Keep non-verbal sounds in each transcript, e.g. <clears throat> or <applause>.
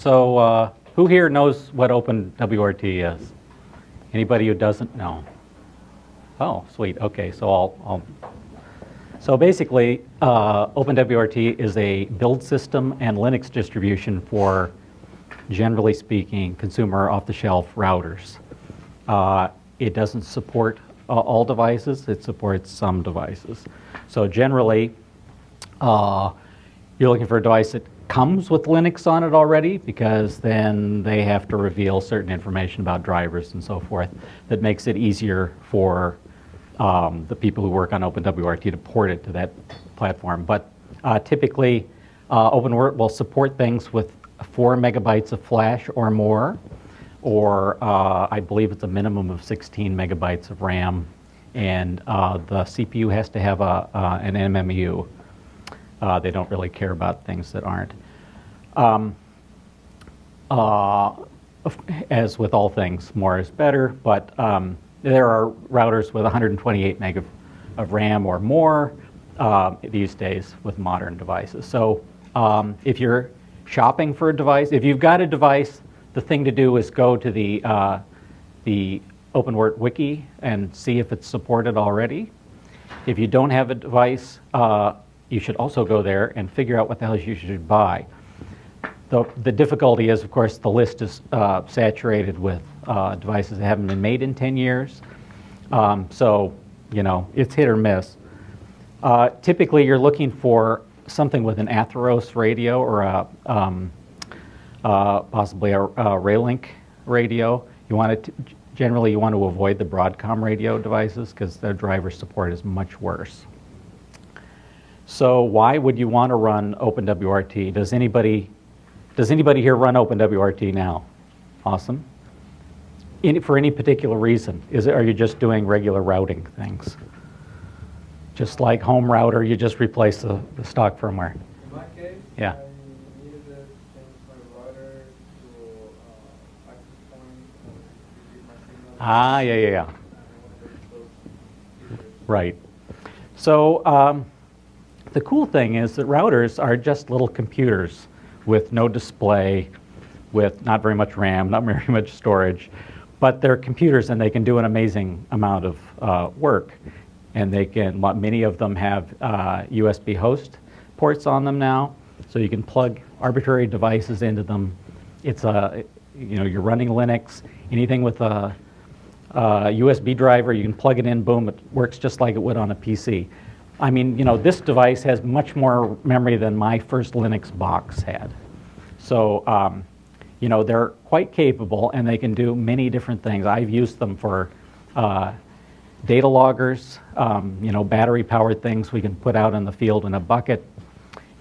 So uh, who here knows what OpenWRT is? Anybody who doesn't know? Oh, sweet. Okay, so I'll, I'll so basically, uh, OpenWRT is a build system and Linux distribution for, generally speaking, consumer off-the-shelf routers. Uh, it doesn't support uh, all devices, it supports some devices. So generally, uh, you're looking for a device that comes with Linux on it already because then they have to reveal certain information about drivers and so forth that makes it easier for um, the people who work on OpenWRT to port it to that platform. But uh, typically, uh, OpenWrt will support things with four megabytes of flash or more, or uh, I believe it's a minimum of 16 megabytes of RAM, and uh, the CPU has to have a, uh, an MMU. Uh, they don't really care about things that aren't. Um, as with all things, more is better, but um, there are routers with 128 meg of, of RAM or more uh, these days with modern devices. So um, if you're shopping for a device, if you've got a device, the thing to do is go to the, uh, the OpenWrt wiki and see if it's supported already. If you don't have a device, uh, you should also go there and figure out what the hell you should buy. The, the difficulty is, of course, the list is uh, saturated with uh, devices that haven't been made in 10 years. Um, so, you know, it's hit or miss. Uh, typically, you're looking for something with an Atheros radio or a, um, uh, possibly a, a Ralink radio. You want to, generally, you want to avoid the Broadcom radio devices because their driver support is much worse. So why would you want to run OpenWRT? Does anybody does anybody here run OpenWRT now? Awesome. Any, for any particular reason? Is it, are you just doing regular routing things? Just like home router, you just replace the, the stock firmware. In my case, yeah. I needed to change my router to uh, access point. Ah, yeah, yeah, yeah. Right. So um, the cool thing is that routers are just little computers with no display, with not very much RAM, not <laughs> very much storage, but they're computers and they can do an amazing amount of uh, work. And they can, many of them have uh, USB host ports on them now, so you can plug arbitrary devices into them. It's a, you know, you're running Linux, anything with a, a USB driver, you can plug it in, boom, it works just like it would on a PC. I mean, you know, this device has much more memory than my first Linux box had. So, um, you know, they're quite capable and they can do many different things. I've used them for uh, data loggers, um, you know, battery powered things we can put out in the field in a bucket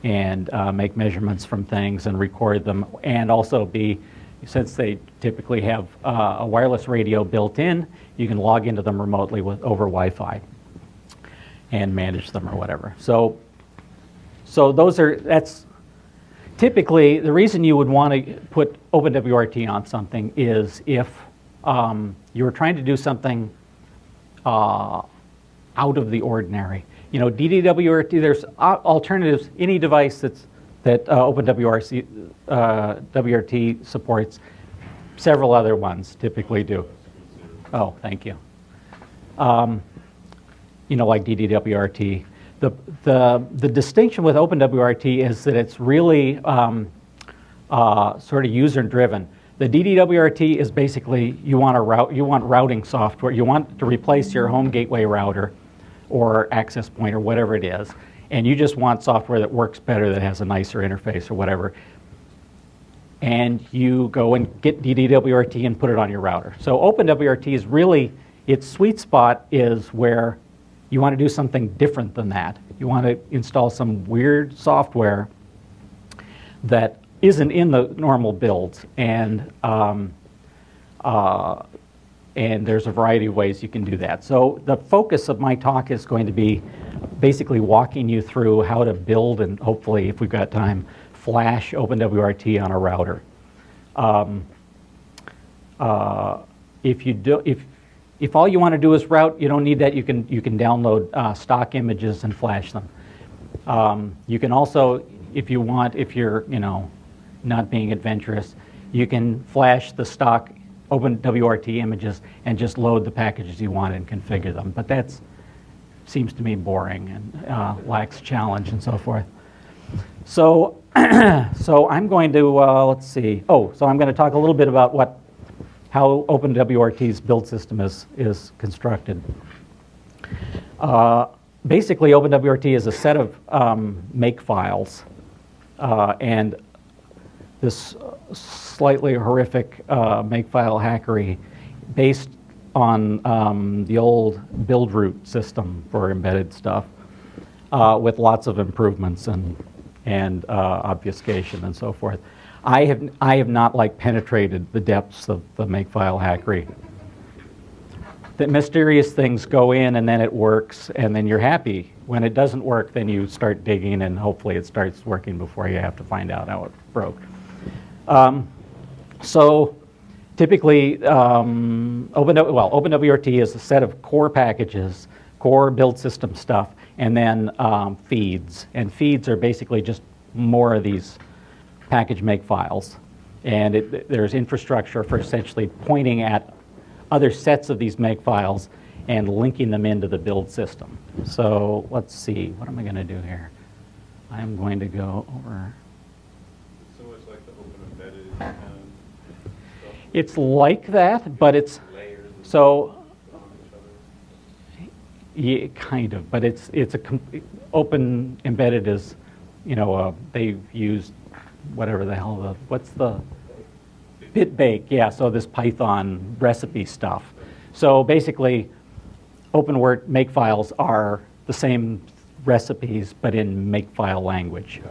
and uh, make measurements from things and record them and also be, since they typically have uh, a wireless radio built in, you can log into them remotely with, over Wi-Fi and manage them or whatever. So, so those are, that's typically the reason you would want to put OpenWRT on something is if um, you were trying to do something uh, out of the ordinary. You know, DDWRT, there's alternatives, any device that's, that uh, OpenWRT uh, WRT supports, several other ones typically do. Oh, thank you. Um, you know, like DDWRT. The, the, the distinction with OpenWRT is that it's really um, uh, sort of user-driven. The DDWRT is basically you want a route, you want routing software. You want to replace your home gateway router or access point or whatever it is, and you just want software that works better, that has a nicer interface or whatever. And you go and get DDWRT and put it on your router. So OpenWRT is really, its sweet spot is where you want to do something different than that. You want to install some weird software that isn't in the normal builds. And, um, uh, and there's a variety of ways you can do that. So the focus of my talk is going to be basically walking you through how to build and hopefully, if we've got time, flash OpenWRT on a router. Um, uh, if you do, if if all you want to do is route, you don't need that. You can, you can download uh, stock images and flash them. Um, you can also, if you want, if you're, you know, not being adventurous. You can flash the stock OpenWRT images and just load the packages you want and configure them. But that seems to me boring and uh, lacks challenge and so forth. So, <clears throat> so I'm going to uh, let's see. Oh, so I'm going to talk a little bit about what how OpenWRT's build system is is constructed. Uh, basically, OpenWRT is a set of um, make files, uh, and this slightly horrific uh, makefile hackery based on um, the old build root system for embedded stuff uh, with lots of improvements and, and uh, obfuscation and so forth. I have, I have not like penetrated the depths of the makefile hackery. That mysterious things go in and then it works and then you're happy. When it doesn't work, then you start digging and hopefully it starts working before you have to find out how it broke. Um, so typically, um, Open, well, OpenWRT is a set of core packages, core build system stuff, and then um, feeds. And feeds are basically just more of these package make files. And it, there's infrastructure for essentially pointing at other sets of these make files and linking them into the build system. So let's see, what am I going to do here? I'm going to go over. So it's like the open embedded kind of stuff, It's like that, but it's, layers so, yeah, kind of, but it's, it's a, open embedded is, you know, uh, they've used whatever the hell, the what's the, BitBake, yeah, so this Python recipe stuff. So basically, OpenWrt makefiles are the same recipes, but in makefile language.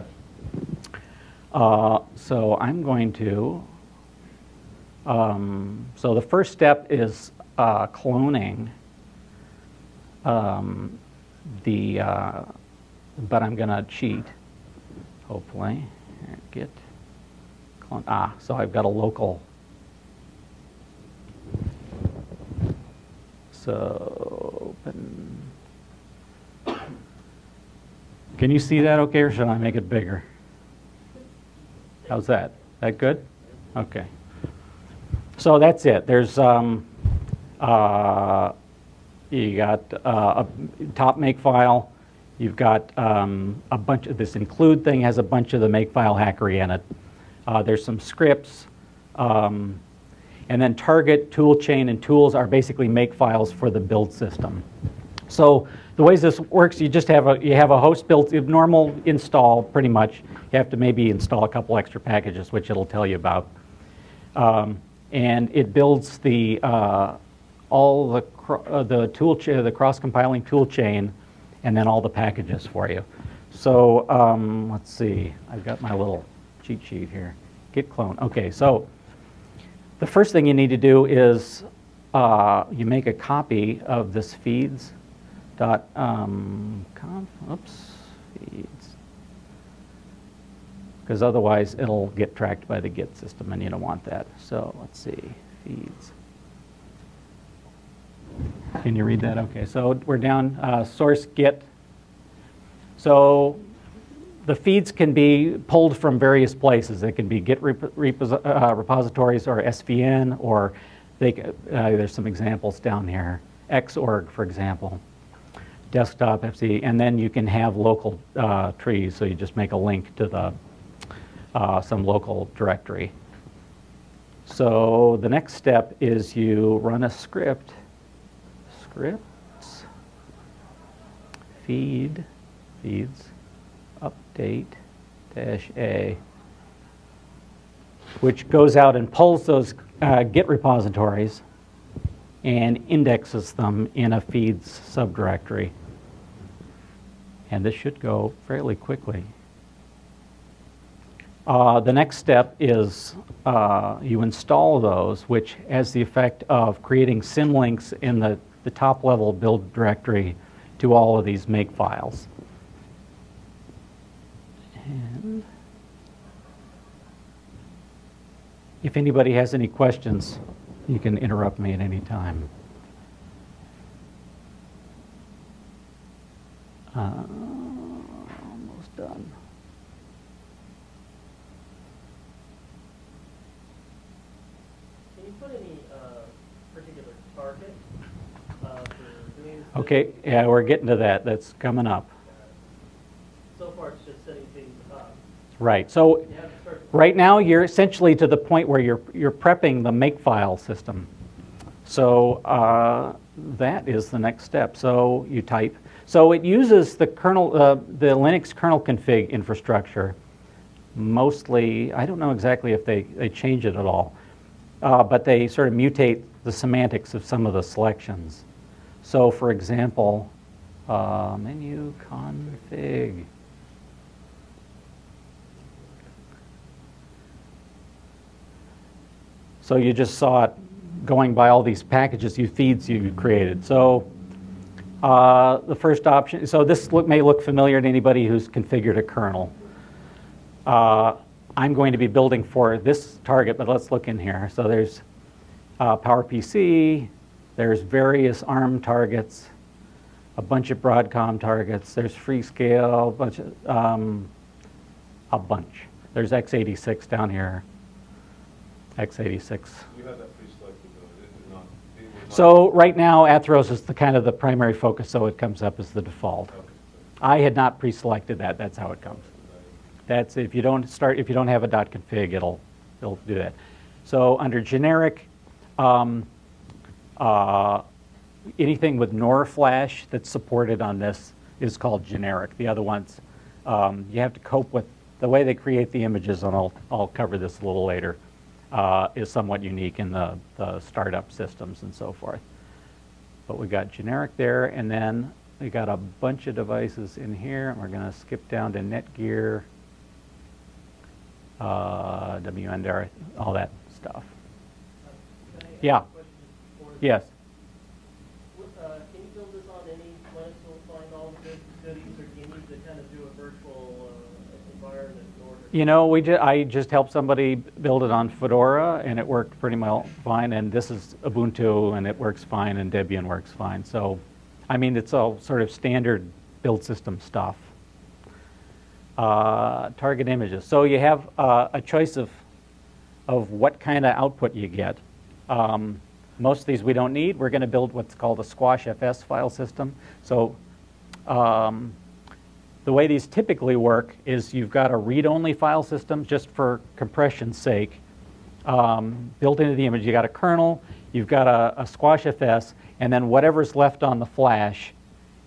Uh, so I'm going to, um, so the first step is uh, cloning um, the, uh, but I'm going to cheat, hopefully. Here, Git clone, ah, so I've got a local. So open. Can you see that okay, or should I make it bigger? How's that? That good? Okay. So that's it. There's, um, uh, you got uh, a top makefile. You've got um, a bunch of this include thing has a bunch of the makefile hackery in it. Uh, there's some scripts. Um, and then target, toolchain, and tools are basically makefiles for the build system. So the ways this works, you just have a you have a host built normal install pretty much. You have to maybe install a couple extra packages, which it'll tell you about. Um, and it builds the uh, all the uh, the tool the cross compiling tool chain, and then all the packages for you. So um, let's see. I've got my little cheat sheet here. Git clone. Okay, so the first thing you need to do is uh, you make a copy of this feeds dot um, conf, oops, feeds. Because otherwise it'll get tracked by the Git system and you don't want that. So let's see, feeds. Can you read that? Okay, so we're down uh, source Git. So the feeds can be pulled from various places. They can be Git rep- uh, repositories or SVN, or they, uh, there's some examples down here. Xorg, for example, desktop FC, and then you can have local uh, trees. So you just make a link to the uh, some local directory. So the next step is you run a script. Scripts. Feed. Feeds update dash A, which goes out and pulls those uh, Git repositories and indexes them in a feeds subdirectory. And this should go fairly quickly. Uh, the next step is uh, you install those, which has the effect of creating symlinks in the, the top level build directory to all of these make files. And if anybody has any questions, you can interrupt me at any time. Uh, almost done. Can you put any uh, particular target uh, for doing? this? Okay, yeah, we're getting to that. That's coming up. So far, it's just setting things up. Right. So You have to start. right now, you're essentially to the point where you're you're prepping the makefile system. So uh, that is the next step. So you type. So it uses the kernel, uh, the Linux kernel config infrastructure. Mostly, I don't know exactly if they, they change it at all, uh, but they sort of mutate the semantics of some of the selections. So, for example, uh, menu config. So you just saw it going by all these packages, you feeds you created. So uh, the first option, so this look, may look familiar to anybody who's configured a kernel. Uh, I'm going to be building for this target, but let's look in here. So there's uh, PowerPC, there's various ARM targets, a bunch of Broadcom targets, there's Freescale, a bunch of, um, a bunch. There's x86 down here, x86. You had that pre-selected though, it did not, not. So right now, Atheros is the kind of the primary focus, so it comes up as the default. Okay, I had not pre-selected that, that's how it comes. That's, if you don't start, if you don't have a dot .config, it'll, it'll do that. So under generic, um, uh, anything with NOR flash that's supported on this is called generic. The other ones, um, you have to cope with, the way they create the images, and I'll, I'll cover this a little later, uh, is somewhat unique in the, the startup systems and so forth. But we got generic there, and then we got a bunch of devices in here, and we're going to skip down to Netgear, uh, all that stuff. Yeah. a question for the- Yes. Uh, Can you build this on any Linux will find all the good goodies, or do you need to kind of do a virtual uh, environment in order? You know, we ju- I just helped somebody build it on Fedora, and it worked pretty well fine. And this is Ubuntu, and it works fine, and Debian works fine. So, I mean, it's all sort of standard build system stuff. Uh, target images. So you have uh, a choice of of what kind of output you get. Um, most of these we don't need. We're going to build what's called a Squash FS file system. So. Um, the way these typically work is you've got a read-only file system just for compression's sake. Um, built into the image, you've got a kernel, you've got a, a squash FS, and then whatever's left on the flash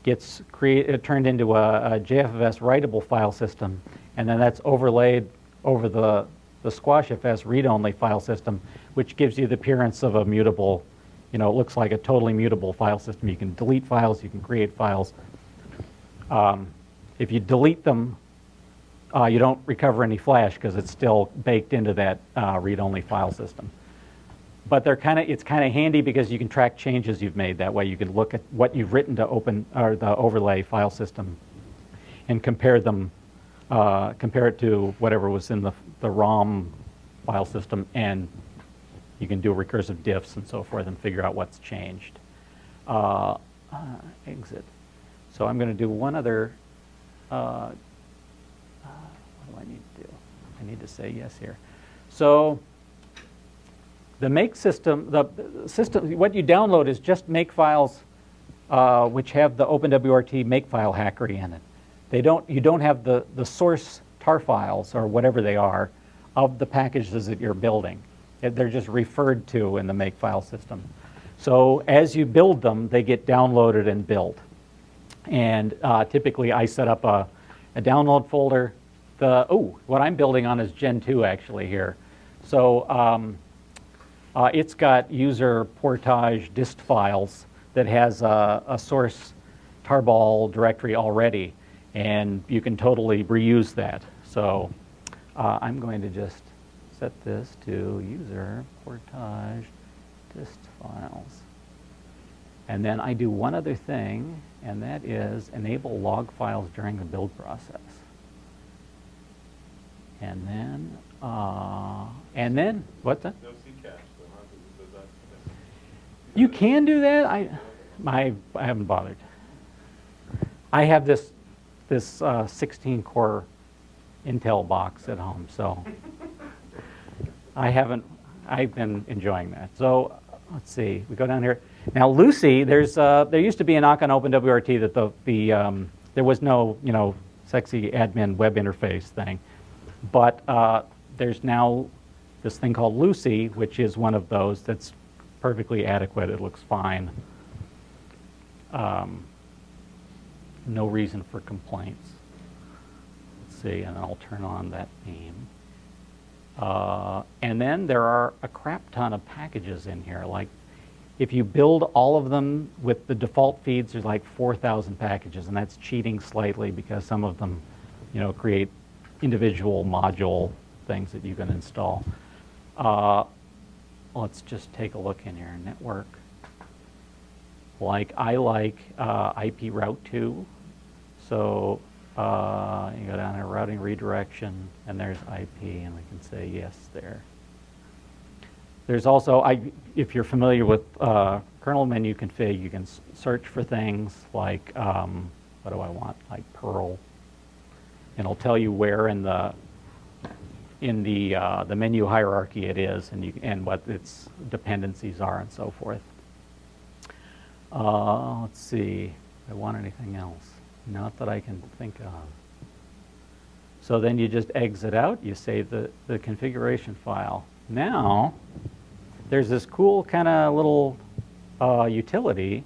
gets create, turned into a, a JFS writable file system, and then that's overlaid over the, the SquashFS read-only file system, which gives you the appearance of a mutable, you know, it looks like a totally mutable file system. You can delete files, you can create files. Um, if you delete them, uh, you don't recover any flash because it's still baked into that uh, read-only file system. But they're kind of it's kind of handy because you can track changes you've made. That way, you can look at what you've written to open or the overlay file system, and compare them, uh, compare it to whatever was in the the ROM file system, and you can do recursive diffs and so forth and figure out what's changed. Uh, exit. So I'm going to do one other. Uh, uh, what do I need to do? I need to say yes here. So the make system, the the system, what you download is just make files uh, which have the OpenWRT makefile hackery in it. They don't, you don't have the, the source tar files or whatever they are of the packages that you're building. They're just referred to in the makefile system. So as you build them, they get downloaded and built. And uh, typically, I set up a, a download folder. The oh, what I'm building on is Gentoo actually here. So um, uh, it's got user portage dist files that has a, a source tarball directory already, and you can totally reuse that. So uh, I'm going to just set this to user portage dist files. And then I do one other thing, and that is enable log files during the build process. And then, uh, and then, what's that? No C cache, though, huh? Does- does that- You can do that. I, my, I haven't bothered. I have this, this uh, 16 core Intel box at home, so I haven't, I've been enjoying that. So let's see, we go down here. Now LuCI, there's uh, there used to be a knock on OpenWRT that the the um, there was no you know sexy admin web interface thing, but uh, there's now this thing called LuCI, which is one of those that's perfectly adequate. It looks fine. Um, no reason for complaints. See, and I'll turn on that theme. Uh, and then there are a crap ton of packages in here. Like, if you build all of them with the default feeds, there's like 4,000 packages, and that's cheating slightly because some of them, you know, create individual module things that you can install. Uh, let's just take a look in here. Network. Like, I like uh, IP Route 2. So uh, you go down here, routing redirection, and there's IP, and we can say yes there. There's also, I, if you're familiar with uh, kernel menu config, you can search for things like, um, what do I want, like Perl, and it'll tell you where in the in the uh, the menu hierarchy it is, and you and what its dependencies are, and so forth. Uh, let's see, I want anything else? Not that I can think of. So then you just exit out, you save the, the configuration file. Now, there's this cool kind of little uh, utility,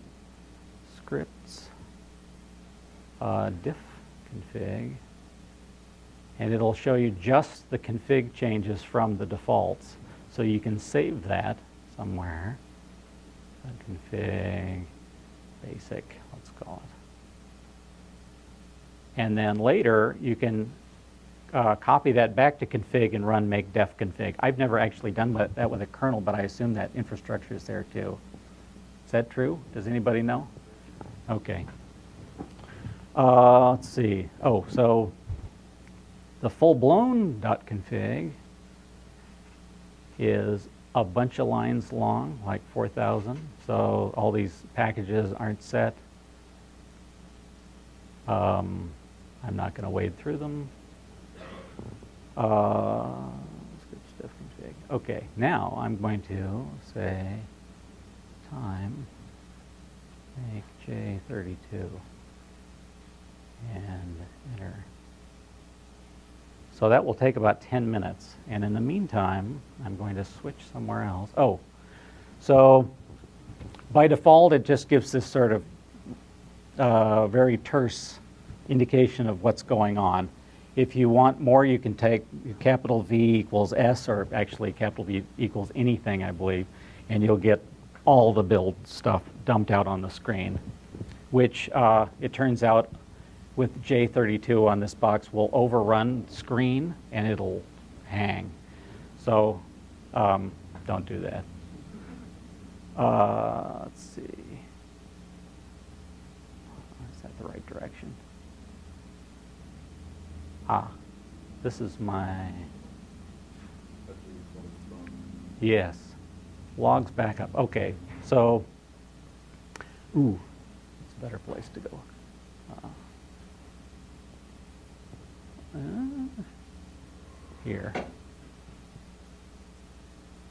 scripts, uh, diff config, and it'll show you just the config changes from the defaults. So you can save that somewhere. Config basic, let's call it. And then later, you can uh, copy that back to config and run make def config. I've never actually done that, with a kernel, but I assume that infrastructure is there too. Is that true? Does anybody know? Okay. Uh, let's see. Oh, so the full-blown .config is a bunch of lines long, like 4,000. So all these packages aren't set. Um, I'm not going to wade through them. Uh. Okay, now I'm going to say time make J32 and enter. So that will take about 10 minutes. And in the meantime, I'm going to switch somewhere else. Oh, so by default, it just gives this sort of uh, very terse indication of what's going on. If you want more, you can take capital V equals S, or actually capital V equals anything, I believe, and you'll get all the build stuff dumped out on the screen, which uh, it turns out with J32 on this box will overrun screen and it'll hang. So um, don't do that. Uh, let's see. Is that the right direction? Ah, this is my, yes, logs backup. Okay, so, ooh, it's a better place to go. Uh, here.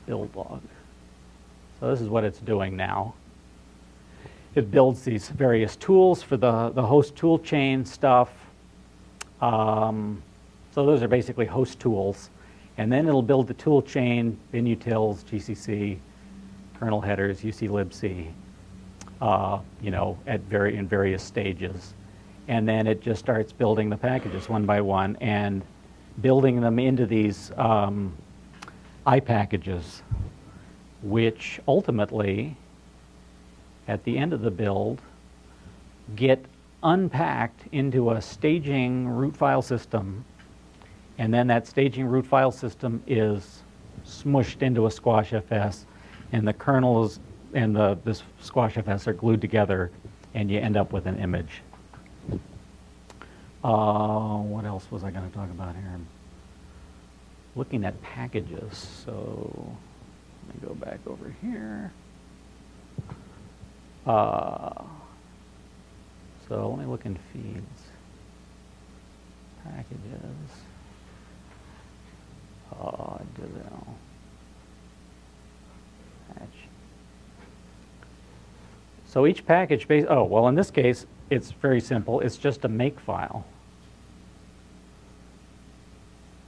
Build log. So this is what it's doing now. It builds these various tools for the, the host tool chain stuff. Um, so those are basically host tools. And then it'll build the tool chain, binutils, GCC, kernel headers, uclibc, uh, you know, at very, in various stages. And then it just starts building the packages one by one and building them into these um, iPackages, which ultimately, at the end of the build, get unpacked into a staging root file system. And then that staging root file system is smushed into a squash FS, and the kernels and the this squash FS are glued together, and you end up with an image. Uh, what else was I going to talk about here? Looking at packages, so let me go back over here. Uh, so let me look in feeds. Packages. Uh, Devil. patch. So each package, base, oh, well, in this case, it's very simple. It's just a make file.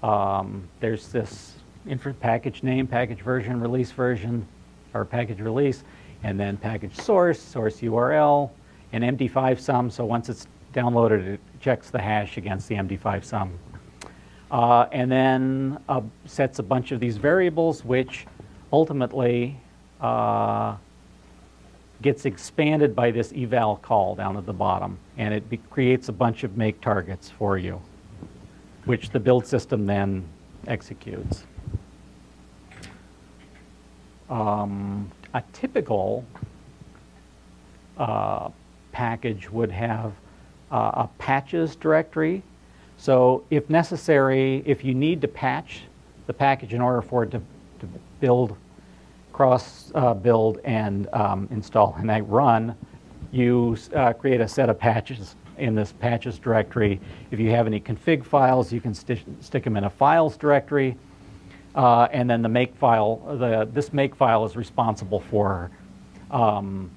Um, there's this package name, package version, release version, or package release, and then package source, source URL, and MD5 sum. So once it's downloaded, it checks the hash against the MD5 sum. Uh, and then uh, sets a bunch of these variables, which ultimately uh, gets expanded by this eval call down at the bottom, and it creates a bunch of make targets for you, which the build system then executes. Um, a typical uh, package would have uh, a patches directory. So if necessary, if you need to patch the package in order for it to, to build, cross uh, build and um, install and I run, you uh, create a set of patches in this patches directory. If you have any config files, you can sti- stick them in a files directory. Uh, and then the make file, the, this make file is responsible for um,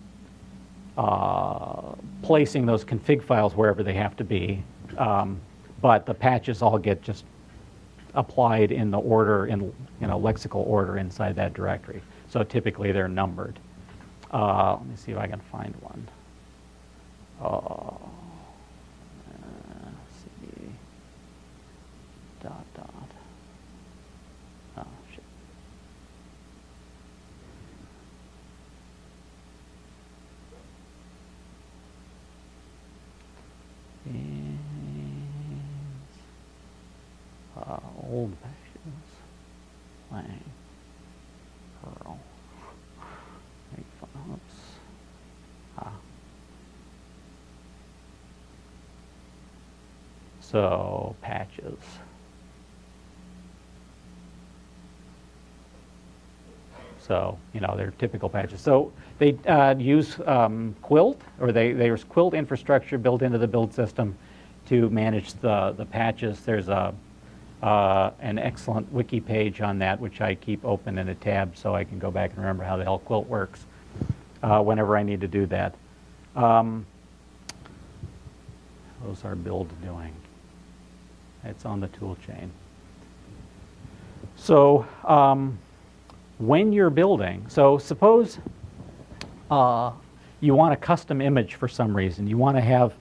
uh, placing those config files wherever they have to be. Um, but the patches all get just applied in the order, in you know, lexical order inside that directory. So typically they're numbered. Uh, let me see if I can find one. Uh, CD dot dot. Oh, shit. And, uh, old passions, lang, perl, make fun, ah. So, patches. So, you know, they're typical patches. So they uh, use um, Quilt, or they, there's Quilt infrastructure built into the build system to manage the, the patches. There's a, uh, an excellent wiki page on that, which I keep open in a tab so I can go back and remember how the hell Quilt works uh, whenever I need to do that. Um, how's our build doing? It's on the tool chain. So, um, when you're building, so suppose uh, you want a custom image for some reason. You want to have,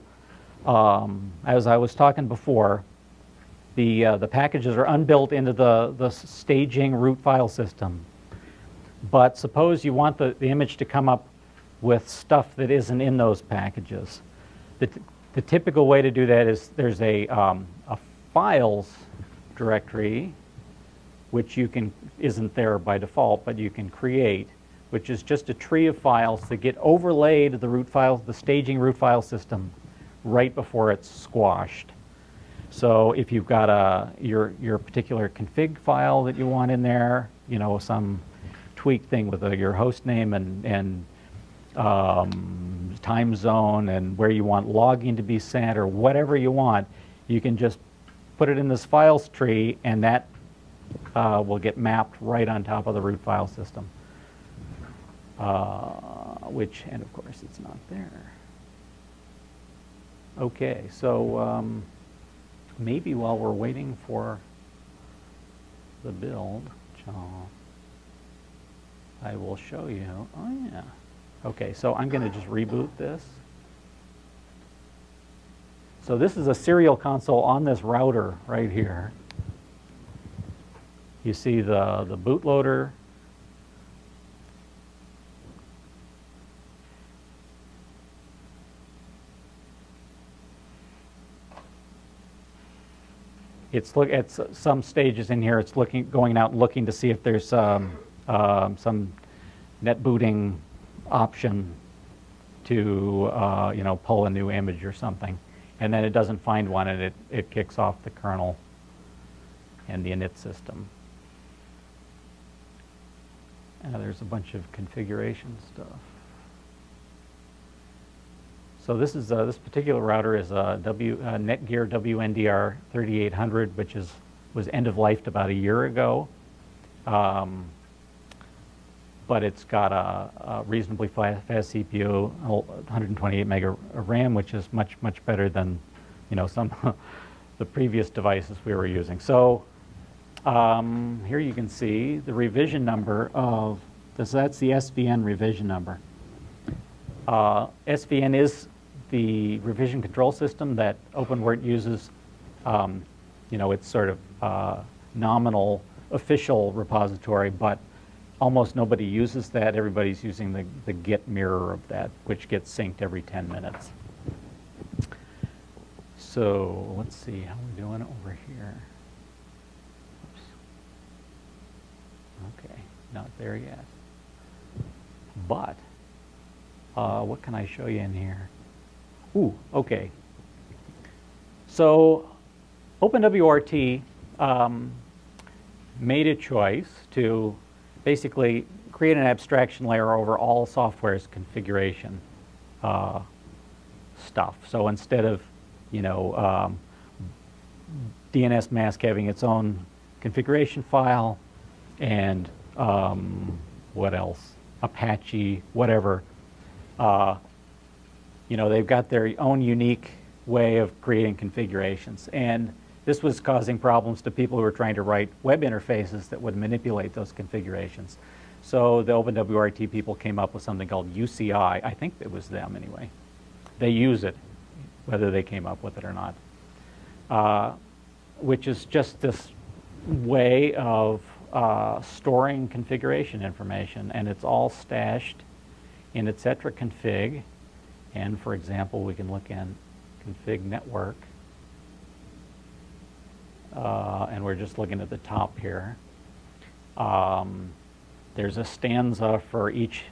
um, as I was talking before, the, uh, the packages are unbuilt into the, the staging root file system. But suppose you want the, the image to come up with stuff that isn't in those packages. The, the typical way to do that is there's a, um, a files directory which you can, isn't there by default, but you can create, which is just a tree of files that get overlaid the root file, the staging root file system right before it's squashed. So if you've got a, your, your particular config file that you want in there, you know, some tweak thing with uh your host name and, and um, time zone and where you want logging to be sent or whatever you want, you can just put it in this files tree and that uh, will get mapped right on top of the root file system. Uh, which, and of course, it's not there. Okay, so um, maybe while we're waiting for the build, I will show you. Oh, yeah. Okay, so I'm going to just reboot this. So this is a serial console on this router right here. You see the, the bootloader. It's look at some stages in here. It's looking, going out, looking to see if there's um, um, some net booting option to uh, you know pull a new image or something, and then it doesn't find one, and it it kicks off the kernel and the init system. Uh, there's a bunch of configuration stuff. So this is uh, this particular router is a W uh, Netgear WNDR 3800, which is was end of life about a year ago. Um, but it's got a, a reasonably fa- fast CPU, 128 meg of RAM, which is much, much better than, you know, some <laughs> the previous devices we were using. So um, here you can see the revision number of, this, that's the SVN revision number. Uh, SVN is the revision control system that OpenWrt uses. Um, you know, it's sort of uh, nominal official repository, but almost nobody uses that. Everybody's using the, the Git mirror of that, which gets synced every 10 minutes. So let's see how we're doing over here. Oops. Okay, not there yet. But uh, what can I show you in here? Ooh, okay. So OpenWRT um, made a choice to basically create an abstraction layer over all software's configuration uh, stuff. So instead of, you know, um, dnsmasq having its own configuration file and um, what else? Apache, whatever. Uh, you know, they've got their own unique way of creating configurations. And this was causing problems to people who were trying to write web interfaces that would manipulate those configurations. So the OpenWRT people came up with something called UCI. I think it was them anyway. They use it, whether they came up with it or not, uh, which is just this way of uh, storing configuration information. And it's all stashed in etc config. And for example, we can look in config network. Uh, and we're just looking at the top here. Um, there's a stanza for each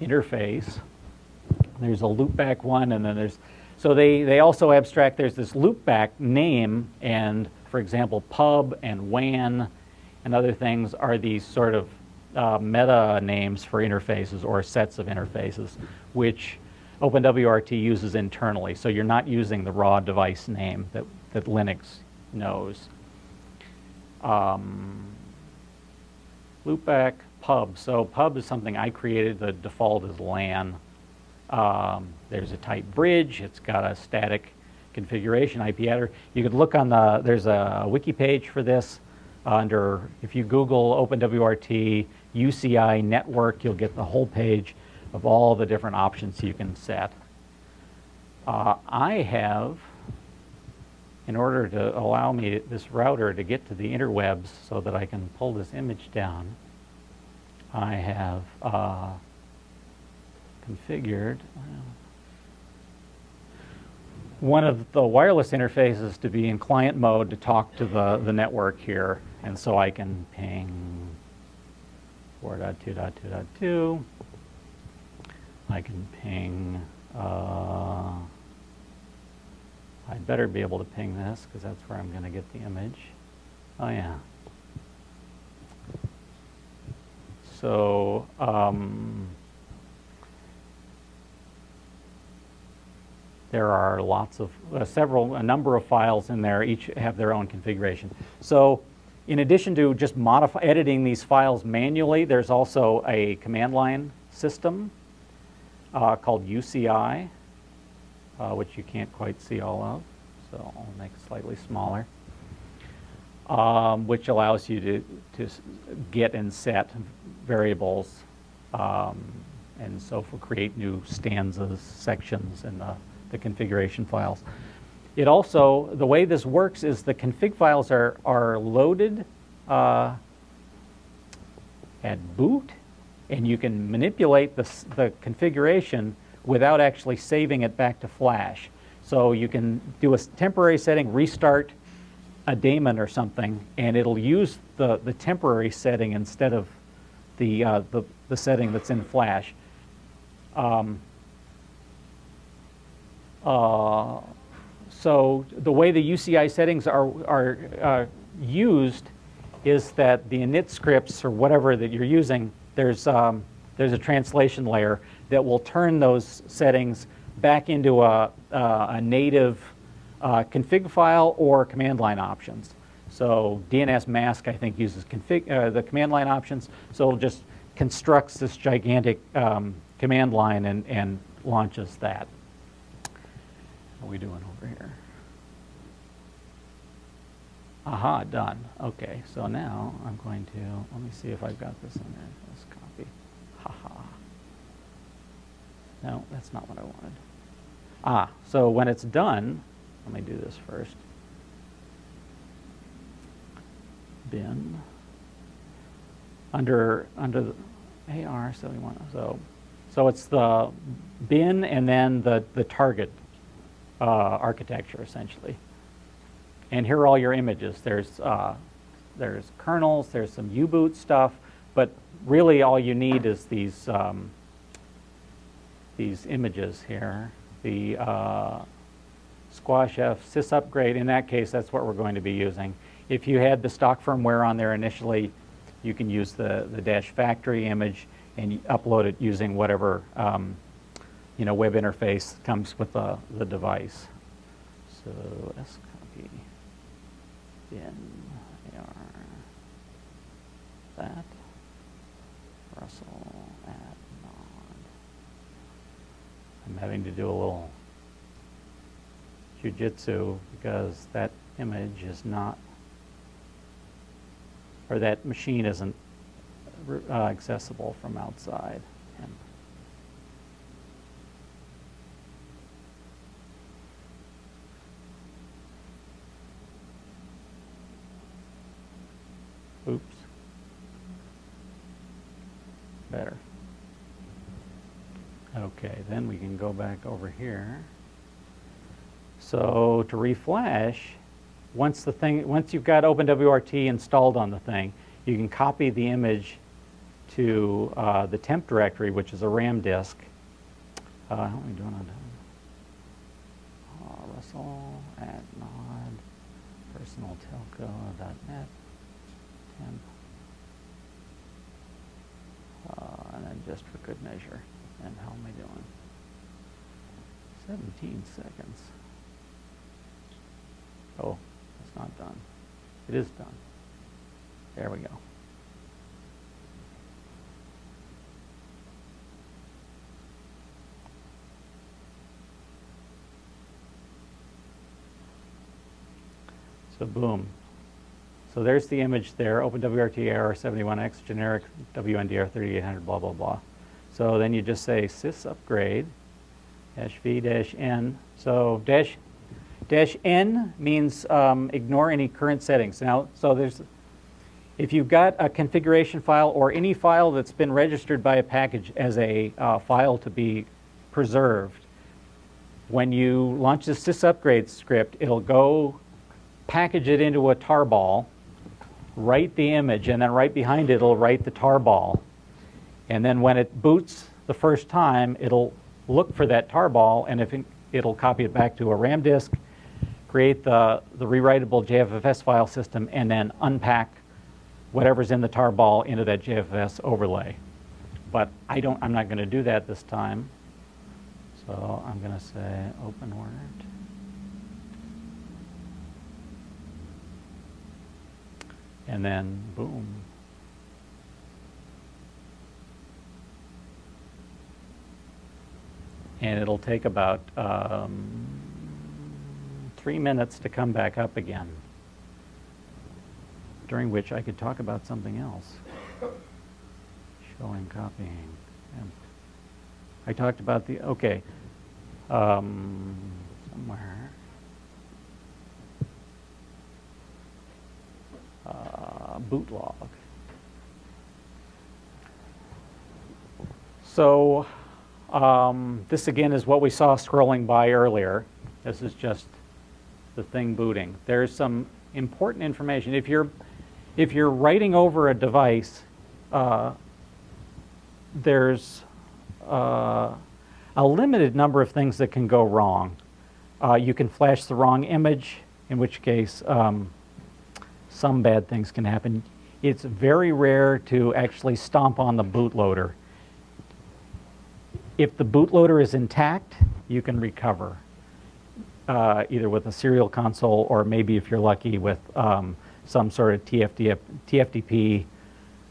interface. There's a loopback one, and then there's, so they, they also abstract, there's this loopback name, and for example, pub and WAN and other things are these sort of uh, meta names for interfaces or sets of interfaces, which OpenWRT uses internally. So you're not using the raw device name that, that Linux knows. Um, loopback pub. So pub is something I created. The default is LAN. Um, there's a type bridge. It's got a static configuration IP header. You could look on the, there's a wiki page for this. Uh, under, if you Google OpenWRT UCI network, you'll get the whole page of all the different options you can set. Uh, I have, in order to allow me this router to get to the interwebs so that I can pull this image down, I have uh, configured one of the wireless interfaces to be in client mode to talk to the, the network here. And so I can ping 4.2.2.2. I can ping, uh, I'd better be able to ping this because that's where I'm going to get the image. Oh yeah. So, um, there are lots of, uh, several, a number of files in there, each have their own configuration. So in addition to just modify, editing these files manually, there's also a command line system uh, called UCI, uh, which you can't quite see all of, so I'll make it slightly smaller, um, which allows you to, to get and set variables um, and so for create new stanzas, sections in the, the configuration files. It also, the way this works is the config files are, are loaded uh, at boot, and you can manipulate the, the configuration without actually saving it back to flash. So you can do a temporary setting, restart a daemon or something, and it'll use the, the temporary setting instead of the, uh, the, the setting that's in flash. Um, uh, so the way the UCI settings are, are uh, used is that the init scripts or whatever that you're using, there's, um, there's a translation layer that will turn those settings back into a, uh, a native uh, config file or command line options. So dnsmasq, I think, uses config, uh, the command line options. So it'll just constructs this gigantic um, command line and, and launches that. How are we doing over here? Aha, done. Okay, so now I'm going to, let me see if I've got this in there. Let's copy. Haha. No, that's not what I wanted. Ah, so when it's done, let me do this first. Bin. Under, under the AR, so we want, so, so it's the bin and then the, the target uh, architecture essentially. And here are all your images. There's, uh, there's kernels, there's some U-boot stuff, but really all you need is these, um, these images here. The uh, Squash F sys upgrade, in that case, that's what we're going to be using. If you had the stock firmware on there initially, you can use the, the dash factory image and upload it using whatever um, you know, web interface comes with the, the device. So Copy AR that Russell at. I'm having to do a little jujitsu because that image is not, or that machine isn't uh, accessible from outside. And Oops. Better. Okay, then we can go back over here. So to reflash, once the thing, once you've got OpenWRT installed on the thing, you can copy the image to uh, the temp directory, which is a RAM disk. Uh, how are we doing on that? Uh, Russell at nod personaltelco.net temp. Uh, and then just for good measure. And how am I doing? 17 seconds. Oh, it's not done. It is done. There we go. So boom. So there's the image there, OpenWRT AR71X, generic WNDR 3800, blah, blah, blah. So then you just say sys upgrade, dash V dash N. So dash, dash N means um, ignore any current settings. Now, so there's, if you've got a configuration file or any file that's been registered by a package as a uh, file to be preserved, when you launch the sys upgrade script, it'll go package it into a tarball, write the image, and then right behind it, it'll write the tarball. And then when it boots the first time, it'll look for that tarball, and if it, it'll copy it back to a RAM disk, create the, the rewritable JFFS file system, and then unpack whatever's in the tarball into that JFFS overlay. But I don't, I'm not going to do that this time. So I'm going to say OpenWRT. And then boom. And it'll take about um, three minutes to come back up again, during which I could talk about something else. Showing copying. And I talked about the, okay, um, somewhere. Uh, boot log. So um, this again is what we saw scrolling by earlier. This is just the thing booting. There's some important information. If you're, if you're writing over a device, uh, there's uh, a limited number of things that can go wrong. Uh, you can flash the wrong image, in which case um, some bad things can happen. It's very rare to actually stomp on the bootloader. If the bootloader is intact, you can recover, uh, either with a serial console or maybe if you're lucky with um, some sort of TFD, TFTP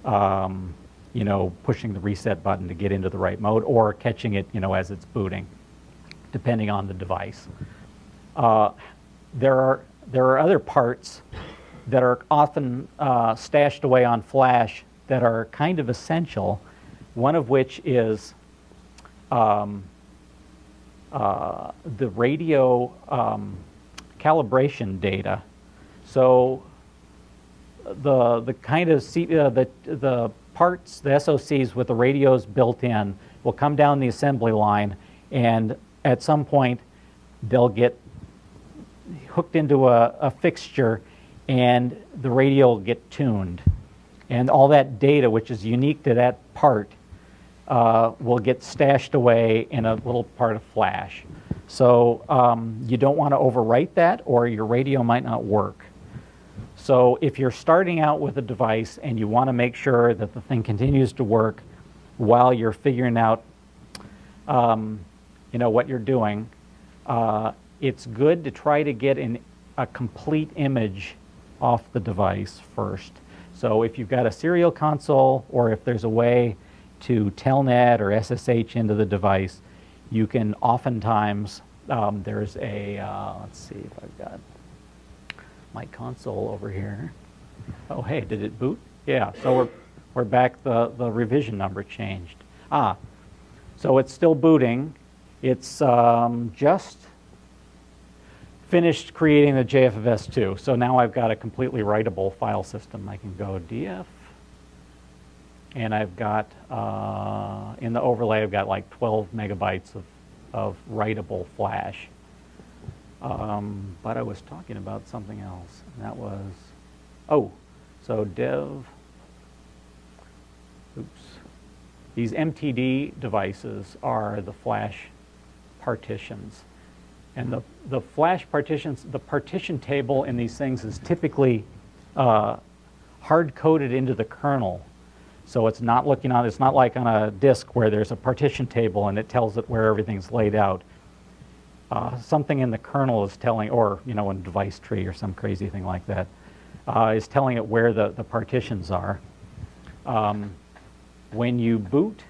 um, you know, pushing the reset button to get into the right mode or catching it, you know, as it's booting, depending on the device. Uh, there are there are other parts that are often uh, stashed away on flash that are kind of essential. One of which is um, uh, the radio um, calibration data. So the the kind of C, uh, the the parts, the SOCs with the radios built in, will come down the assembly line, and at some point they'll get hooked into a, a fixture, and the radio will get tuned, and all that data, which is unique to that part, uh, will get stashed away in a little part of flash. So um, you don't want to overwrite that, or your radio might not work. So if you're starting out with a device and you want to make sure that the thing continues to work while you're figuring out, um, you know, what you're doing, uh, it's good to try to get an, a complete image off the device first. So if you've got a serial console or if there's a way to telnet or SSH into the device, you can oftentimes, um, there's a, uh, let's see if I've got my console over here. Oh, hey, did it boot? Yeah, so we're, we're back, the, the revision number changed. Ah, so it's still booting. It's um, just finished creating the JFFS2. So now I've got a completely writable file system. I can go DF, and I've got, uh, in the overlay, I've got like 12 megabytes of, of writable flash. Um, but I was talking about something else, and that was, oh, so dev, oops. These MTD devices are the flash partitions. And the, the flash partitions, the partition table in these things is typically uh, hard-coded into the kernel. So it's not looking on, it's not like on a disk where there's a partition table and it tells it where everything's laid out. Uh, something in the kernel is telling, or you know, in device tree or some crazy thing like that, uh, is telling it where the, the partitions are. Um, when you boot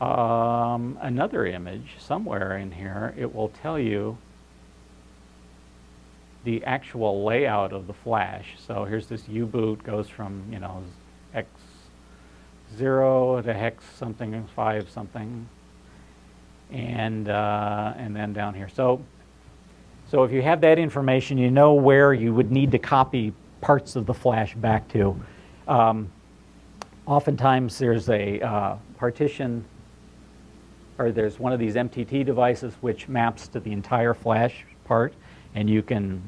um, another image somewhere in here, it will tell you the actual layout of the flash. So here's this U-boot goes from, you know, X0 to hex something, 5 something, and, uh, and then down here. So, so if you have that information, you know where you would need to copy parts of the flash back to. Um, oftentimes there's a uh, partition or there's one of these MTD devices which maps to the entire flash part and you can,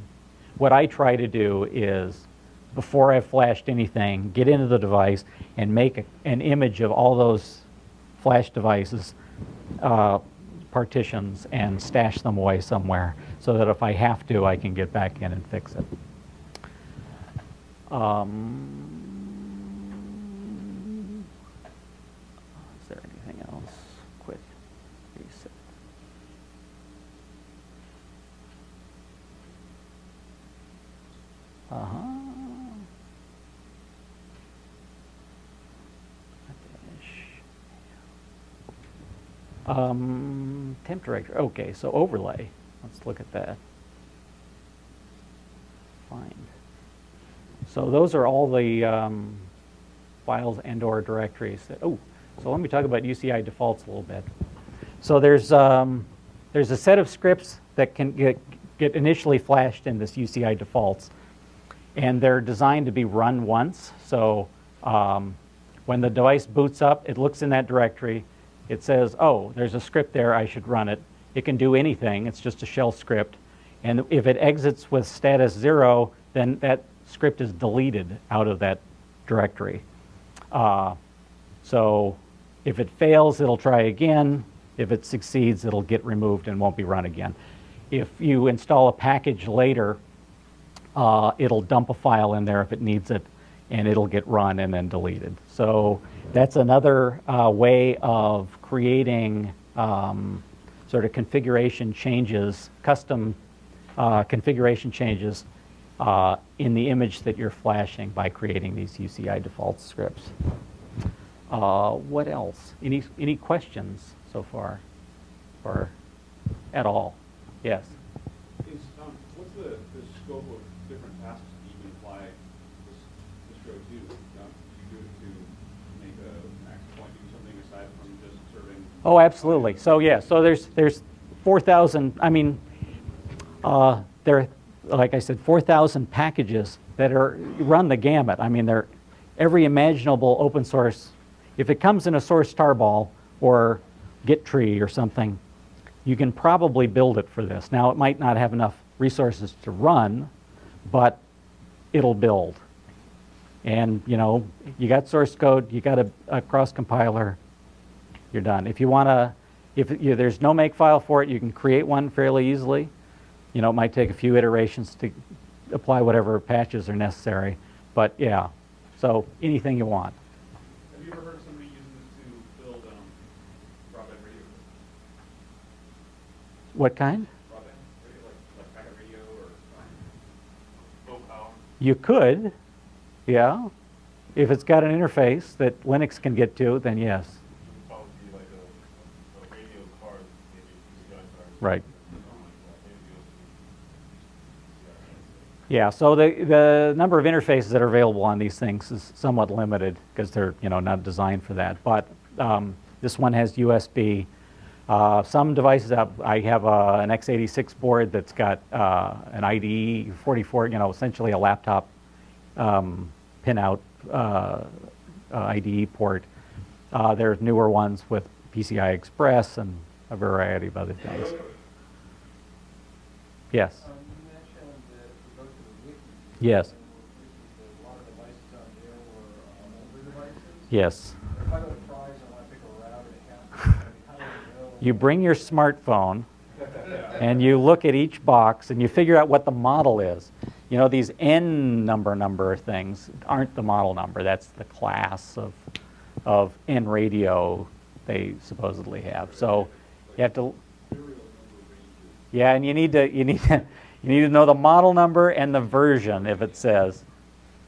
what I try to do is before I've flashed anything, get into the device and make a, an image of all those flash devices uh, partitions and stash them away somewhere so that if I have to, I can get back in and fix it. Um, is there anything else? Quick reset. Uh-huh. Finish. Um, temp directory. Okay, so overlay. Let's look at that. Find. So those are all the um, files and/or directories. That, oh, so let me talk about UCI defaults a little bit. So there's um, there's a set of scripts that can get get initially flashed in this UCI defaults, and they're designed to be run once. So um, when the device boots up, it looks in that directory. It says, oh, there's a script there, I should run it. It can do anything, it's just a shell script. And if it exits with status zero, then that script is deleted out of that directory. Uh, so if it fails, it'll try again. If it succeeds, it'll get removed and won't be run again. If you install a package later, uh, it'll dump a file in there if it needs it, and it'll get run and then deleted. So that's another uh, way of creating um, sort of configuration changes, custom uh, configuration changes uh, in the image that you're flashing by creating these UCI default scripts. Uh, what else? Any, any questions so far? Or at all? Yes? Is, um, what's the, the scope of different tasks that you can apply this, this code to? Um, do you do it to make a, an actual point, do something aside from just serving? Oh, absolutely. So, yeah, so there's, there's 4,000, I mean, uh, there, like I said, 4,000 packages that are, run the gamut. I mean, they're every imaginable open source. If it comes in a source tarball or Git tree or something, you can probably build it for this. Now, it might not have enough resources to run, but it'll build. And, you know, you got source code, you got a, a cross compiler, you're done. If you want to, if you, there's no makefile for it, you can create one fairly easily. You know, it might take a few iterations to apply whatever patches are necessary, but yeah, so anything you want. Have you ever heard of somebody using this to build, um, broadband radio? What kind? Broadband radio, like, like packet radio or, um, low power? You could, yeah. If it's got an interface that Linux can get to, then yes. Probably be like a, a radio card, maybe PCI card. Right. Yeah, so the, the number of interfaces that are available on these things is somewhat limited because they're, you know, not designed for that. But um, this one has USB. Uh, some devices have, I have uh, an x86 board that's got uh, an IDE 44, you know, essentially a laptop um, pinout uh, uh, IDE port. Uh, there's newer ones with PCI Express and a variety of other things. Yes. Um, you mentioned that if you go to the wiki. Yes. A lot of devices on there were uh, older devices. Yes. If I go to Fry's and want to pick a router to have, how do I know? You bring your smartphone <laughs> and you look at each box and you figure out what the model is. You know, these N number number things aren't the model number. That's the class of, of N radio they supposedly have. So you have to. Yeah, and you need to you need <laughs> to you need to know the model number and the version if it says,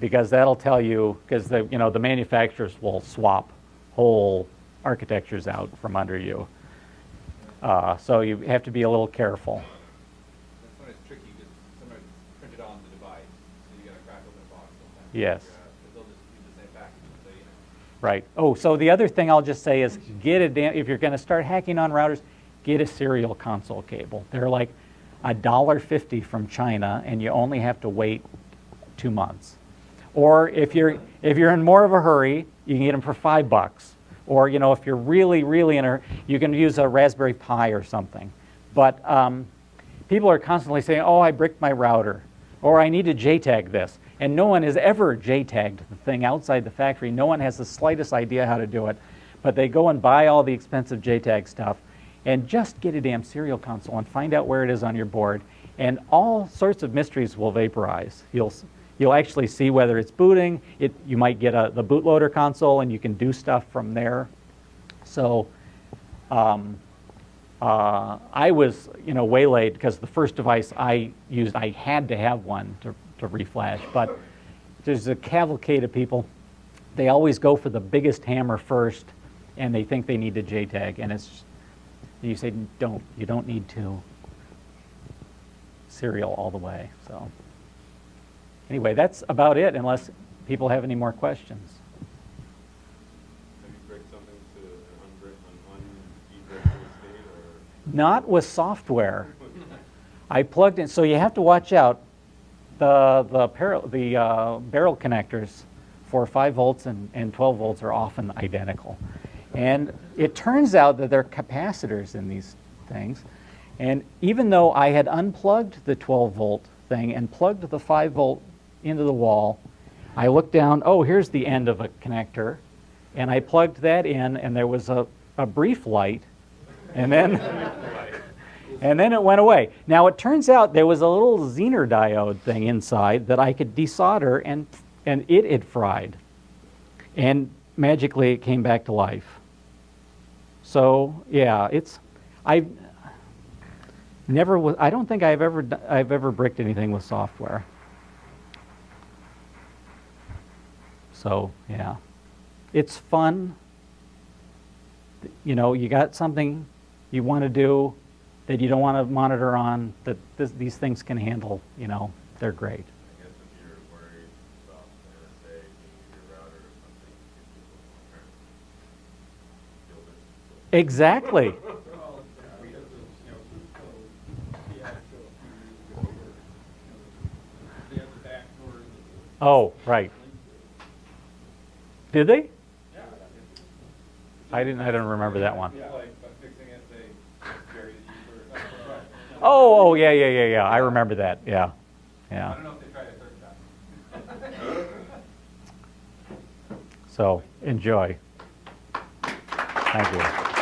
because that'll tell you because the you know the manufacturers will swap whole architectures out from under you. Uh, so you have to be a little careful. That's when it's tricky, because sometimes it's printed on the device, so you gotta crack open a box sometimes. Yes. 'cause they'll just use the same package, so, you know. Right. Oh, so the other thing I'll just say is get a damn, if you're going to start hacking on routers, get a serial console cable. They're like a dollar fifty from China, and you only have to wait two months. Or if you're if you're in more of a hurry, you can get them for five bucks. Or you know, if you're really really in a, you can use a Raspberry Pi or something. But um, people are constantly saying, "Oh, I bricked my router," or "I need to JTAG this," and no one has ever JTAGed the thing outside the factory. No one has the slightest idea how to do it, but they go and buy all the expensive JTAG stuff, and just get a damn serial console and find out where it is on your board, and all sorts of mysteries will vaporize. You'll you'll actually see whether it's booting. It you might get a, the bootloader console, and you can do stuff from there. So. Um, uh, I was, you know, waylaid because the first device I used, I had to have one to, to reflash. But there's a cavalcade of people. They always go for the biggest hammer first, and they think they need to JTAG, and it's you say don't. You don't need to. Serial all the way. So anyway, that's about it. Unless people have any more questions. Have you bricked something to an unbrick, an un-ebricked state, or? Not with software. I plugged in, so you have to watch out. The, the, par- the uh, barrel connectors for 5 volts and, and 12 volts are often identical. And it turns out that there are capacitors in these things. And even though I had unplugged the 12 volt thing and plugged the 5 volt into the wall, I looked down, oh, here's the end of a connector. And I plugged that in, and there was a, a brief light. And then. <laughs> And then it went away. Now it turns out there was a little Zener diode thing inside that I could desolder and, and it had fried. And magically it came back to life. So yeah, it's I never was. I don't think I've ever I've ever bricked anything with software. So yeah, it's fun. You know, you got something you want to do that you don't want to monitor on that this, these things can handle. You know, they're great. The Oh, right. Did they? I didn't, I don't remember that one. <laughs> Oh, oh, yeah, yeah, yeah, yeah, I remember that, yeah, yeah. So, enjoy. Thank you.